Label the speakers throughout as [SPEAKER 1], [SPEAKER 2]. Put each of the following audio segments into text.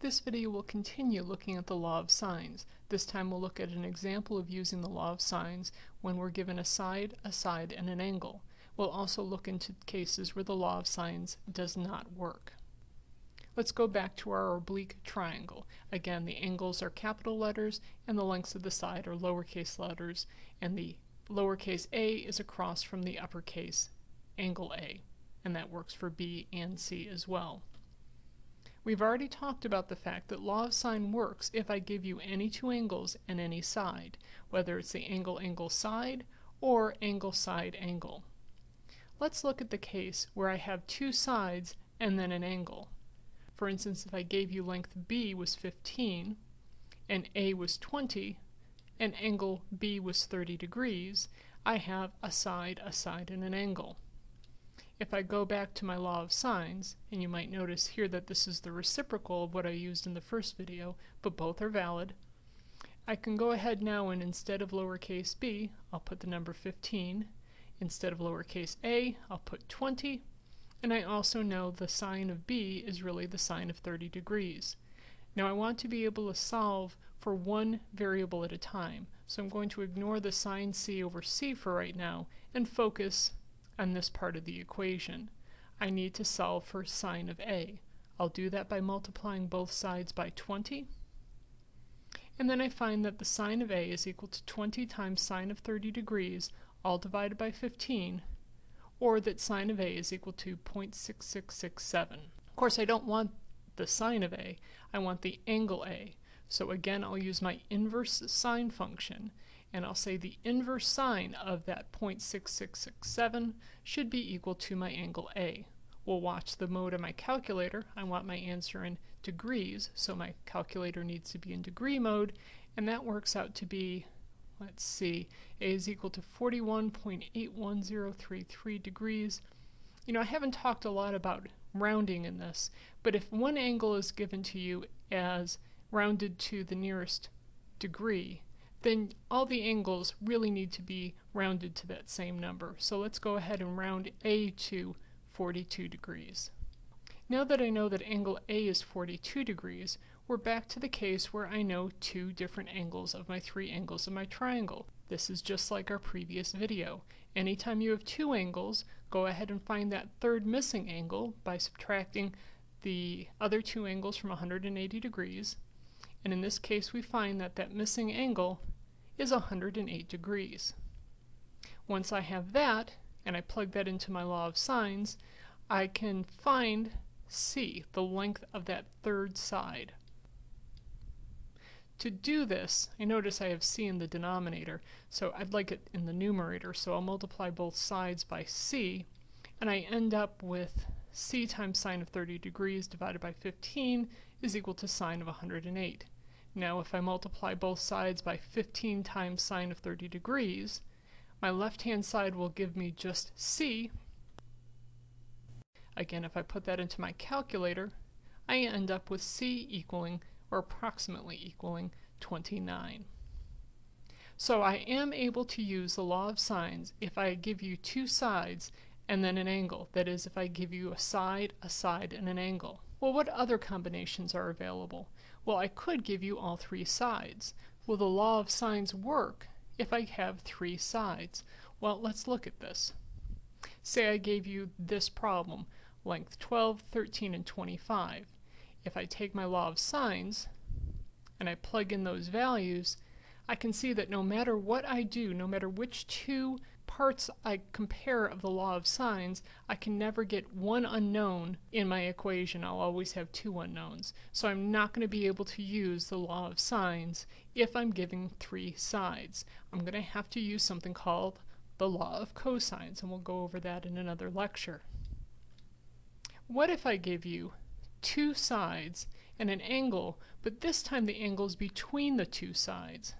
[SPEAKER 1] This video will continue looking at the law of sines. This time we'll look at an example of using the law of sines when we're given a side, a side, and an angle. We'll also look into cases where the law of sines does not work. Let's go back to our oblique triangle. Again, the angles are capital letters and the lengths of the side are lowercase letters and the lowercase a is across from the uppercase angle A and that works for B and C as well. We've already talked about the fact that law of sine works if I give you any two angles and any side, whether it's the angle-angle side or angle-side-angle. Let's look at the case where I have two sides and then an angle. For instance, if I gave you length B was 15 and A was 20 and angle B was 30 degrees, I have a side, a side, and an angle. If I go back to my law of sines, and you might notice here that this is the reciprocal of what I used in the first video, but both are valid, I can go ahead now and instead of lowercase b, I'll put the number 15. Instead of lowercase a, I'll put 20. And I also know the sine of b is really the sine of 30 degrees. Now I want to be able to solve for one variable at a time, so I'm going to ignore the sine c over c for right now and focus on this part of the equation. I need to solve for sine of a. I'll do that by multiplying both sides by 20. And then I find that the sine of a is equal to 20 times sine of 30 degrees, all divided by 15, or that sine of a is equal to 0.6667. Of course, I don't want the sine of a, I want the angle a. So again, I'll use my inverse sine function, and I'll say the inverse sine of that 0.6667 should be equal to my angle A. We'll watch the mode of my calculator. I want my answer in degrees, so my calculator needs to be in degree mode, and that works out to be, let's see, A is equal to 41.81033 degrees. You know, I haven't talked a lot about rounding in this, but if one angle is given to you as rounded to the nearest degree, then all the angles really need to be rounded to that same number. So let's go ahead and round A to 42 degrees. Now that I know that angle A is 42 degrees, we're back to the case where I know two different angles of my three angles of my triangle. This is just like our previous video. Anytime you have two angles, go ahead and find that third missing angle by subtracting the other two angles from 180 degrees and in this case we find that that missing angle is 108 degrees. Once I have that, and I plug that into my law of sines, I can find c, the length of that third side. To do this, I notice I have c in the denominator, so I'd like it in the numerator, so I'll multiply both sides by c, and I end up with c times sine of 30 degrees divided by 15 is equal to sine of 108. Now if I multiply both sides by 15 times sine of 30 degrees, my left-hand side will give me just c. Again, if I put that into my calculator, I end up with c equaling, or approximately equaling, 29. So I am able to use the law of sines if I give you two sides and then an angle. That is, if I give you a side, a side, and an angle. Well, what other combinations are available? Well, I could give you all three sides. Will the law of sines work if I have three sides? Well, let's look at this. Say I gave you this problem, length 12, 13, and 25. If I take my law of sines and I plug in those values, I can see that no matter what I do, no matter which two parts I compare of the law of sines, I can never get one unknown in my equation. I'll always have two unknowns. So I'm not going to be able to use the law of sines if I'm giving three sides. I'm going to have to use something called the law of cosines, and we'll go over that in another lecture. What if I give you two sides and an angle, but this time the angle is between the two sides?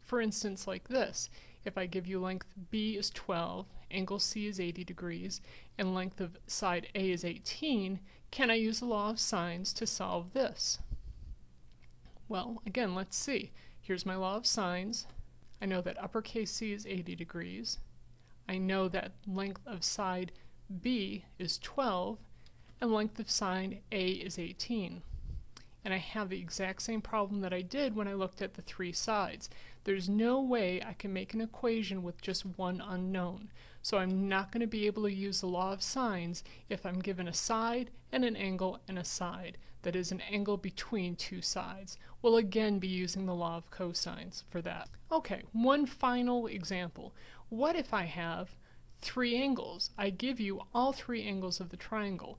[SPEAKER 1] For instance, like this. If I give you length B is 12, angle C is 80 degrees, and length of side A is 18, can I use the law of sines to solve this? Well, again, let's see. Here's my law of sines. I know that uppercase C is 80 degrees. I know that length of side B is 12, and length of side A is 18. and I have the exact same problem that I did when I looked at the three sides. There's no way I can make an equation with just one unknown. So I'm not going to be able to use the law of sines if I'm given a side and an angle and a side. That is an angle between two sides. We'll again be using the law of cosines for that. Okay, one final example. What if I have three angles? I give you all three angles of the triangle.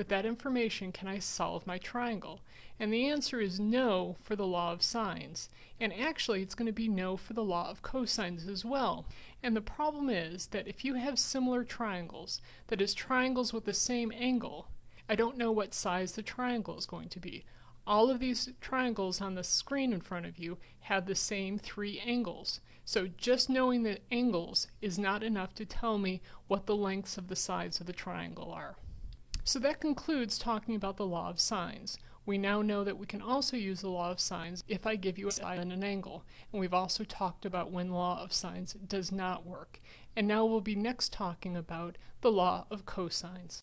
[SPEAKER 1] With that information, can I solve my triangle? And the answer is no for the law of sines. And actually, it's going to be no for the law of cosines as well. And the problem is that if you have similar triangles, that is triangles with the same angle, I don't know what size the triangle is going to be. All of these triangles on the screen in front of you have the same three angles. So just knowing the angles is not enough to tell me what the lengths of the sides of the triangle are. So that concludes talking about the law of sines. We now know that we can also use the law of sines if I give you a side and an angle. And we've also talked about when law of sines does not work. And now we'll be next talking about the law of cosines.